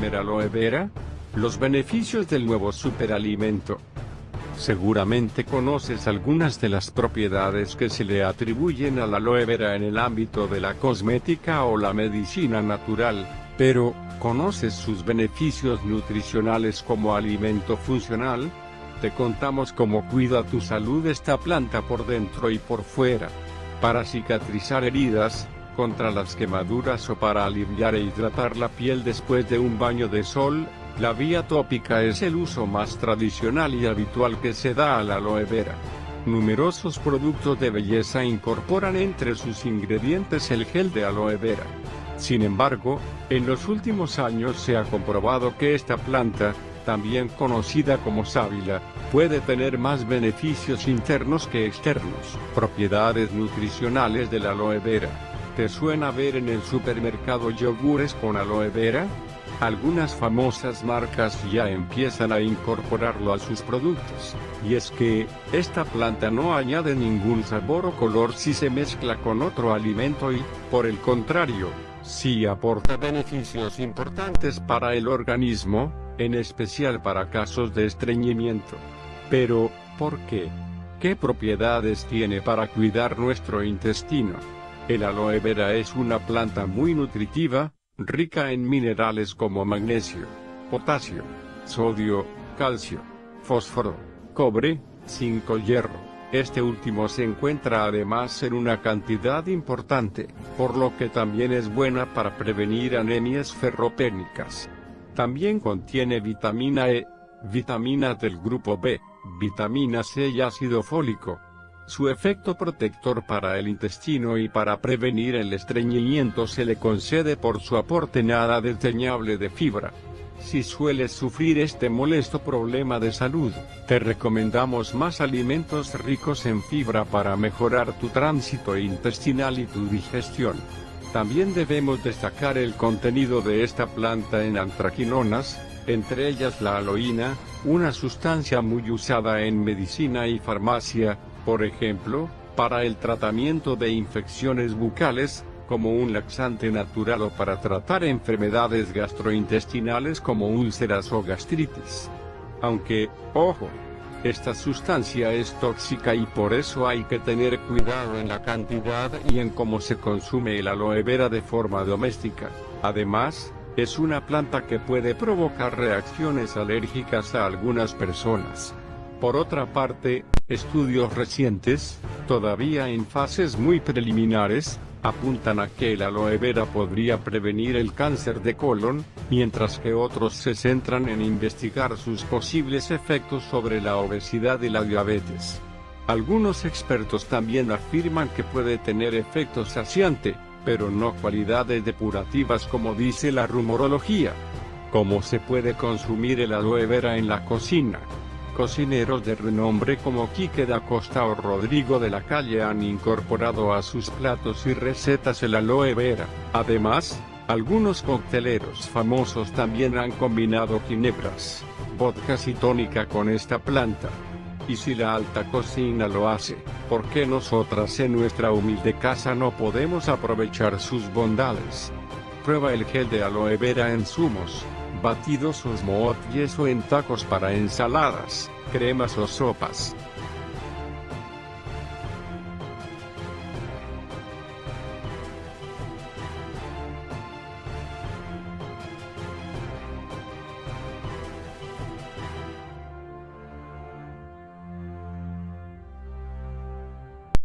comer aloe vera? Los beneficios del nuevo superalimento. Seguramente conoces algunas de las propiedades que se le atribuyen a la aloe vera en el ámbito de la cosmética o la medicina natural, pero, ¿conoces sus beneficios nutricionales como alimento funcional? Te contamos cómo cuida tu salud esta planta por dentro y por fuera. Para cicatrizar heridas, contra las quemaduras o para aliviar e hidratar la piel después de un baño de sol, la vía tópica es el uso más tradicional y habitual que se da a la aloe vera. Numerosos productos de belleza incorporan entre sus ingredientes el gel de aloe vera. Sin embargo, en los últimos años se ha comprobado que esta planta, también conocida como sábila, puede tener más beneficios internos que externos. Propiedades nutricionales de la aloe vera. ¿Te suena ver en el supermercado yogures con aloe vera? Algunas famosas marcas ya empiezan a incorporarlo a sus productos, y es que, esta planta no añade ningún sabor o color si se mezcla con otro alimento y, por el contrario, sí aporta beneficios importantes para el organismo, en especial para casos de estreñimiento. Pero, ¿por qué? ¿Qué propiedades tiene para cuidar nuestro intestino? El aloe vera es una planta muy nutritiva, rica en minerales como magnesio, potasio, sodio, calcio, fósforo, cobre, zinc o hierro. Este último se encuentra además en una cantidad importante, por lo que también es buena para prevenir anemias ferropénicas. También contiene vitamina E, vitamina del grupo B, vitamina C y ácido fólico, su efecto protector para el intestino y para prevenir el estreñimiento se le concede por su aporte nada desdeñable de fibra. Si sueles sufrir este molesto problema de salud, te recomendamos más alimentos ricos en fibra para mejorar tu tránsito intestinal y tu digestión. También debemos destacar el contenido de esta planta en antraquinonas, entre ellas la aloína, una sustancia muy usada en medicina y farmacia, por ejemplo, para el tratamiento de infecciones bucales, como un laxante natural o para tratar enfermedades gastrointestinales como úlceras o gastritis. Aunque, ojo, esta sustancia es tóxica y por eso hay que tener cuidado en la cantidad y en cómo se consume el aloe vera de forma doméstica. Además, es una planta que puede provocar reacciones alérgicas a algunas personas. Por otra parte, estudios recientes, todavía en fases muy preliminares, apuntan a que el aloe vera podría prevenir el cáncer de colon, mientras que otros se centran en investigar sus posibles efectos sobre la obesidad y la diabetes. Algunos expertos también afirman que puede tener efectos saciante, pero no cualidades depurativas como dice la rumorología. ¿Cómo se puede consumir el aloe vera en la cocina? Cocineros de renombre como Quique da Costa o Rodrigo de la Calle han incorporado a sus platos y recetas el aloe vera. Además, algunos cocteleros famosos también han combinado ginebras, vodkas y tónica con esta planta. Y si la alta cocina lo hace, ¿por qué nosotras en nuestra humilde casa no podemos aprovechar sus bondades? Prueba el gel de aloe vera en zumos, batidos o smooth o en tacos para ensaladas, cremas o sopas.